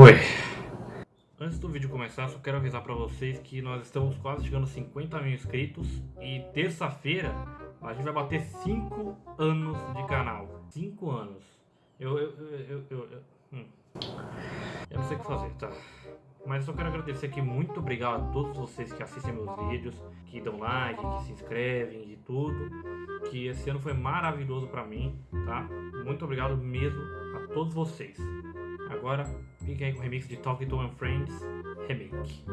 Oi. Antes do vídeo começar, só quero avisar pra vocês que nós estamos quase chegando a 50 mil inscritos e terça-feira a gente vai bater 5 anos de canal. 5 anos. Eu, eu, eu, eu, eu, hum. eu não sei o que fazer, tá? Mas só quero agradecer aqui, muito obrigado a todos vocês que assistem meus vídeos, que dão like, que se inscrevem e tudo. Que esse ano foi maravilhoso pra mim, tá? Muito obrigado mesmo a todos vocês. Agora, fiquem aí com o remix de Talking to My Friends Remake.